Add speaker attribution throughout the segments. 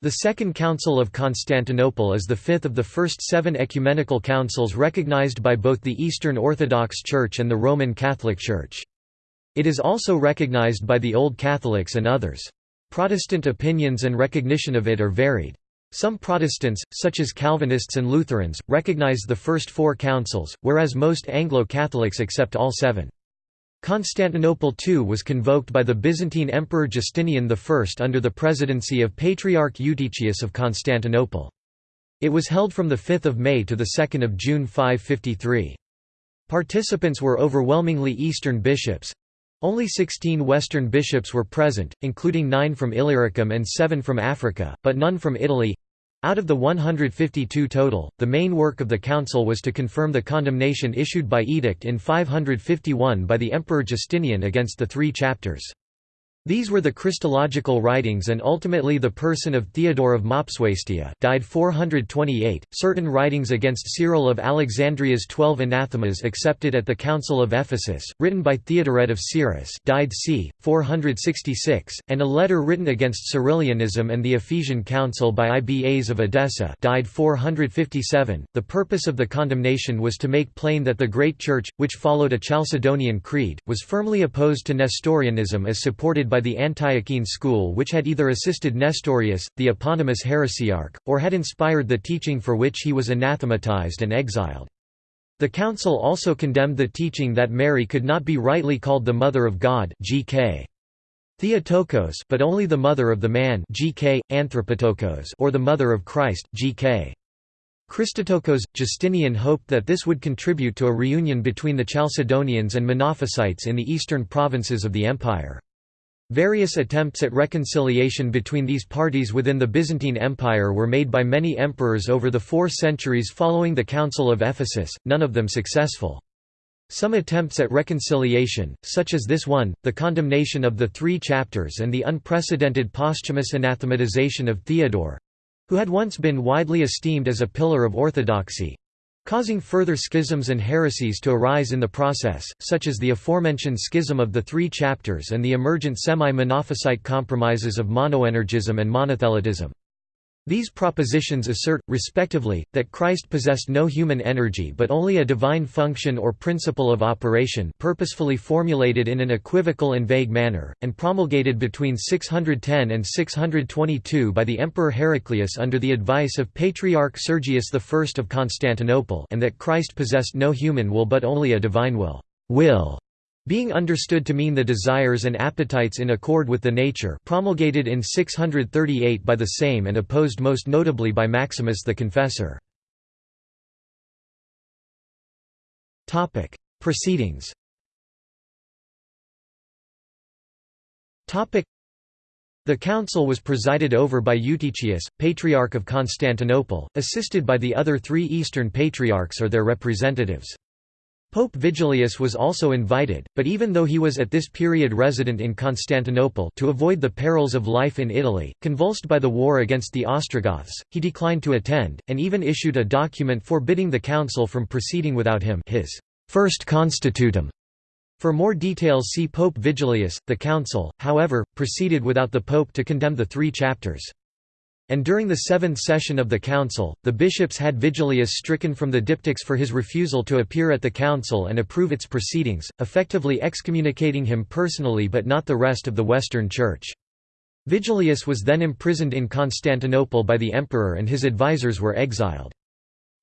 Speaker 1: The Second Council of Constantinople is the fifth of the first seven ecumenical councils recognized by both the Eastern Orthodox Church and the Roman Catholic Church. It is also recognized by the Old Catholics and others. Protestant opinions and recognition of it are varied. Some Protestants, such as Calvinists and Lutherans, recognize the first four councils, whereas most Anglo-Catholics accept all seven. Constantinople II was convoked by the Byzantine Emperor Justinian I under the presidency of Patriarch Eutychius of Constantinople. It was held from 5 May to 2 June 553. Participants were overwhelmingly Eastern bishops. Only 16 Western bishops were present, including nine from Illyricum and seven from Africa, but none from Italy. Out of the 152 total, the main work of the council was to confirm the condemnation issued by edict in 551 by the Emperor Justinian against the three chapters. These were the Christological writings and ultimately the person of Theodore of Mopsuestia died 428, certain writings against Cyril of Alexandria's twelve anathemas accepted at the Council of Ephesus, written by Theodoret of Cyrus died c. 466, and a letter written against Cyrilianism and the Ephesian Council by Ibas of Edessa died 457. The purpose of the condemnation was to make plain that the Great Church, which followed a Chalcedonian creed, was firmly opposed to Nestorianism as supported by by the Antiochene school which had either assisted Nestorius, the eponymous heresiarch, or had inspired the teaching for which he was anathematized and exiled. The council also condemned the teaching that Mary could not be rightly called the Mother of God GK. Theotokos but only the mother of the man GK, Anthropotokos or the mother of Christ GK. Christotokos, Justinian hoped that this would contribute to a reunion between the Chalcedonians and Monophysites in the eastern provinces of the empire. Various attempts at reconciliation between these parties within the Byzantine Empire were made by many emperors over the four centuries following the Council of Ephesus, none of them successful. Some attempts at reconciliation, such as this one, the condemnation of the three chapters and the unprecedented posthumous anathematization of Theodore—who had once been widely esteemed as a pillar of orthodoxy, causing further schisms and heresies to arise in the process, such as the aforementioned schism of the three chapters and the emergent semi-monophysite compromises of monoenergism and monothelitism. These propositions assert, respectively, that Christ possessed no human energy but only a divine function or principle of operation purposefully formulated in an equivocal and vague manner, and promulgated between 610 and 622 by the Emperor Heraclius under the advice of Patriarch Sergius I of Constantinople and that Christ possessed no human will but only a divine will. will being understood to mean the desires and appetites in accord with the nature promulgated in 638 by the same and opposed most notably by Maximus the Confessor. Proceedings the council was presided over by Eutychius, Patriarch of Constantinople, assisted by the other three Eastern Patriarchs or their representatives. Pope Vigilius was also invited, but even though he was at this period resident in Constantinople to avoid the perils of life in Italy, convulsed by the war against the Ostrogoths, he declined to attend, and even issued a document forbidding the council from proceeding without him his first constitutum. For more details see Pope Vigilius. The council, however, proceeded without the pope to condemn the three chapters. And during the seventh session of the council, the bishops had Vigilius stricken from the diptychs for his refusal to appear at the council and approve its proceedings, effectively excommunicating him personally but not the rest of the Western Church. Vigilius was then imprisoned in Constantinople by the emperor and his advisers were exiled.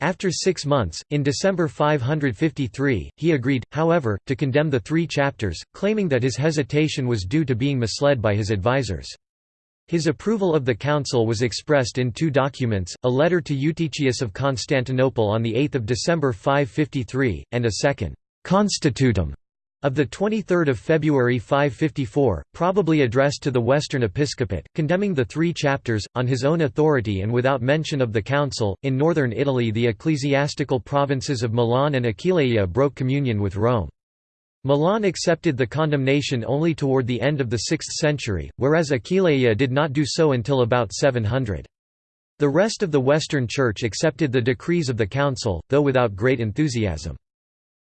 Speaker 1: After six months, in December 553, he agreed, however, to condemn the three chapters, claiming that his hesitation was due to being misled by his advisers. His approval of the council was expressed in two documents, a letter to Eutychius of Constantinople on 8 December 553, and a second «constitutum» of 23 February 554, probably addressed to the Western episcopate, condemning the three chapters, on his own authority and without mention of the council. In northern Italy the ecclesiastical provinces of Milan and Aquileia broke communion with Rome. Milan accepted the condemnation only toward the end of the 6th century, whereas Aquileia did not do so until about 700. The rest of the Western Church accepted the decrees of the Council, though without great enthusiasm.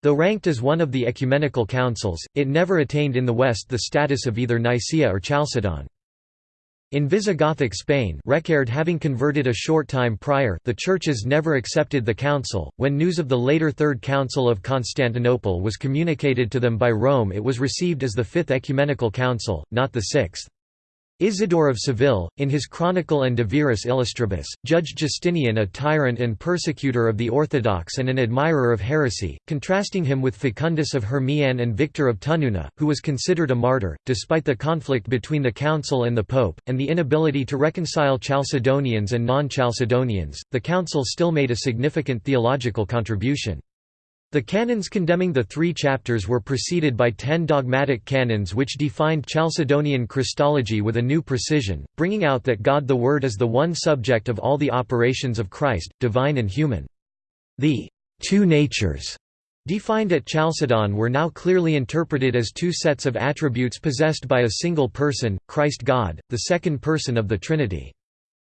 Speaker 1: Though ranked as one of the ecumenical councils, it never attained in the West the status of either Nicaea or Chalcedon. In Visigothic Spain Reccared having converted a short time prior the churches never accepted the council. When news of the later Third Council of Constantinople was communicated to them by Rome it was received as the Fifth Ecumenical Council, not the Sixth. Isidore of Seville, in his Chronicle and De Viris Illustribus, judged Justinian a tyrant and persecutor of the Orthodox and an admirer of heresy, contrasting him with Facundus of Hermian and Victor of Tununa, who was considered a martyr. Despite the conflict between the Council and the Pope, and the inability to reconcile Chalcedonians and non Chalcedonians, the Council still made a significant theological contribution. The canons condemning the three chapters were preceded by ten dogmatic canons which defined Chalcedonian Christology with a new precision, bringing out that God the Word is the one subject of all the operations of Christ, divine and human. The two natures defined at Chalcedon were now clearly interpreted as two sets of attributes possessed by a single person, Christ God, the second person of the Trinity.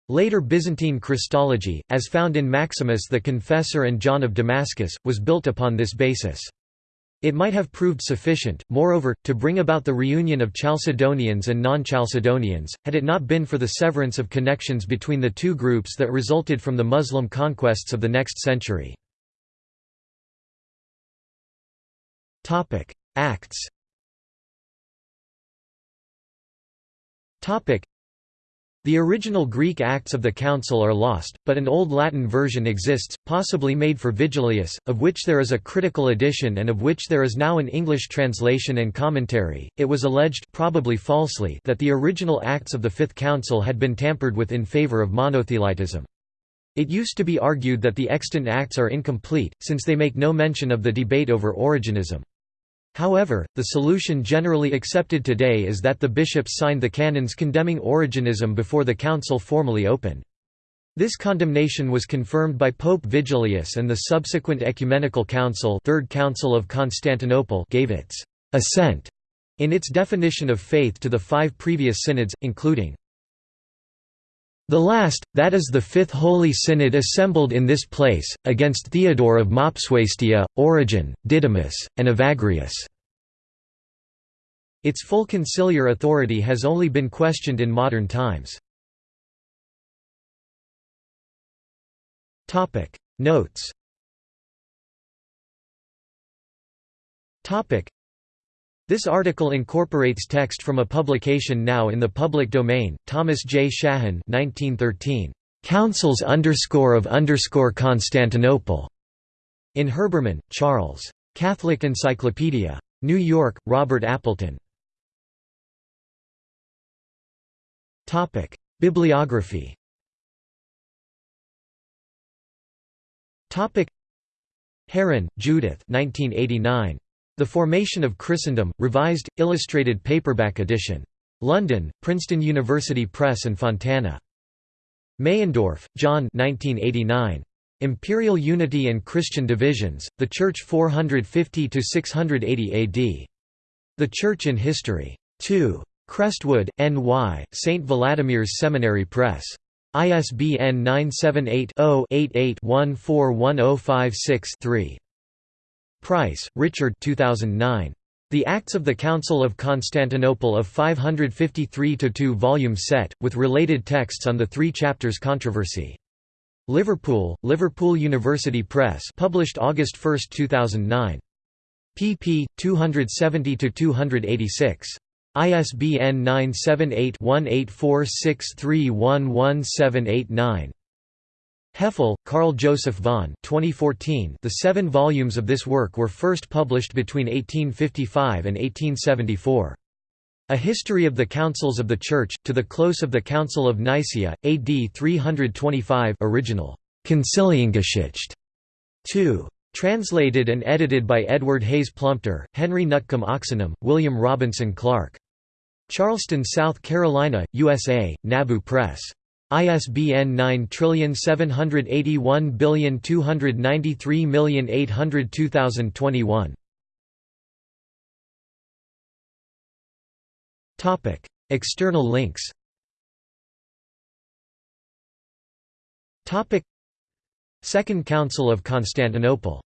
Speaker 1: Later Byzantine Christology, as found in Maximus the Confessor and John of Damascus, was built upon this basis. It might have proved sufficient, moreover, to bring about the reunion of Chalcedonians and non-Chalcedonians, had it not been for the severance of connections between the two groups that resulted from the Muslim conquests of the next century. Acts the original Greek Acts of the Council are lost, but an Old Latin version exists, possibly made for Vigilius, of which there is a critical edition and of which there is now an English translation and commentary. It was alleged probably falsely that the original Acts of the Fifth Council had been tampered with in favor of monothelitism. It used to be argued that the extant Acts are incomplete, since they make no mention of the debate over Origenism. However, the solution generally accepted today is that the bishops signed the canons condemning Origenism before the council formally opened. This condemnation was confirmed by Pope Vigilius and the subsequent Ecumenical Council, Third Council of Constantinople gave its assent in its definition of faith to the five previous synods, including the last, that is the Fifth Holy Synod assembled in this place, against Theodore of Mopsuestia, Origen, Didymus, and Evagrius. Its full conciliar authority has only been questioned in modern times. Notes this article incorporates text from a publication now in the public domain, Thomas J. Shahan 1913, "'Councils of Constantinople' in Herbermann, Charles. Catholic Encyclopedia. New York, Robert Appleton. Bibliography Herrin, Judith 1989. The Formation of Christendom, Revised, Illustrated Paperback Edition. London, Princeton University Press and Fontana. Meyendorff, John 1989. Imperial Unity and Christian Divisions, The Church 450–680 AD. The Church in History. 2. Crestwood, N.Y., St. Vladimir's Seminary Press. ISBN 978 0 88 141056 3. Price, Richard 2009. The Acts of the Council of Constantinople of 553–2 volume set, with related texts on the three chapters controversy. Liverpool, Liverpool University Press published August 1, 2009. pp. 270–286. ISBN 978 1846311789. Hefele, Carl Joseph von 2014. The seven volumes of this work were first published between 1855 and 1874. A History of the Councils of the Church, to the close of the Council of Nicaea, AD 325 original, Conciliengeschichte 2. Translated and edited by Edward Hayes Plumptre, Henry Nutcombe Oxenham, William Robinson Clark. Charleston, South Carolina, USA, Nabu Press. ISBN 9781293802021. Topic: External links. Topic: Second Council of Constantinople